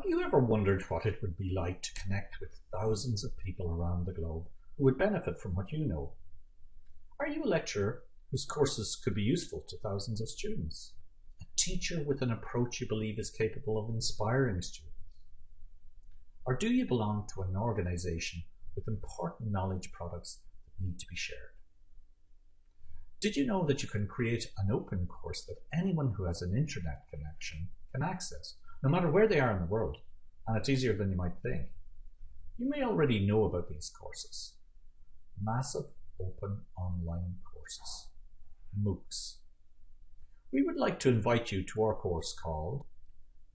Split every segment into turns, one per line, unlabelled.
Have you ever wondered what it would be like to connect with thousands of people around the globe who would benefit from what you know? Are you a lecturer whose courses could be useful to thousands of students? A teacher with an approach you believe is capable of inspiring students? Or do you belong to an organization with important knowledge products that need to be shared? Did you know that you can create an open course that anyone who has an internet connection can access, no matter where they are in the world, and it's easier than you might think? You may already know about these courses. Massive Open Online Courses, MOOCs. We would like to invite you to our course called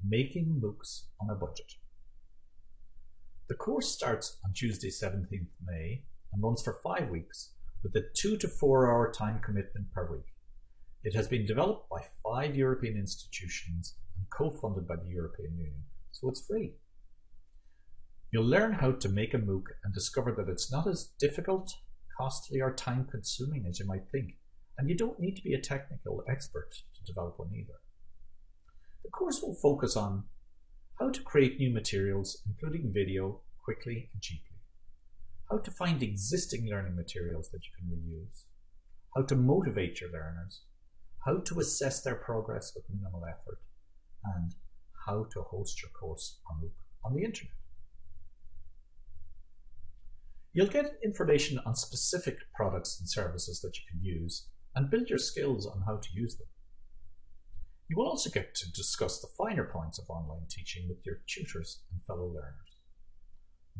Making MOOCs on a Budget. The course starts on Tuesday 17th May and runs for five weeks with a two to four hour time commitment per week. It has been developed by five European institutions and co-funded by the European Union, so it's free. You'll learn how to make a MOOC and discover that it's not as difficult, costly or time consuming as you might think, and you don't need to be a technical expert to develop one either. The course will focus on how to create new materials, including video, quickly and cheaply. How to find existing learning materials that you can reuse, how to motivate your learners, how to assess their progress with minimal effort, and how to host your course MOOC on the internet. You'll get information on specific products and services that you can use and build your skills on how to use them. You will also get to discuss the finer points of online teaching with your tutors and fellow learners.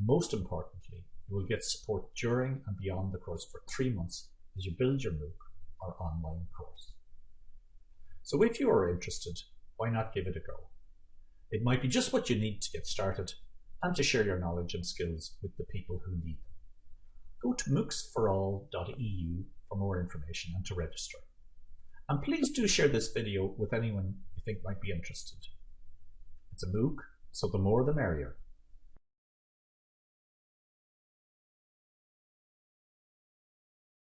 Most importantly, you will get support during and beyond the course for three months as you build your MOOC or online course. So if you are interested, why not give it a go? It might be just what you need to get started and to share your knowledge and skills with the people who need them. Go to moocsforall.eu for more information and to register. And please do share this video with anyone you think might be interested. It's a MOOC, so the more the merrier.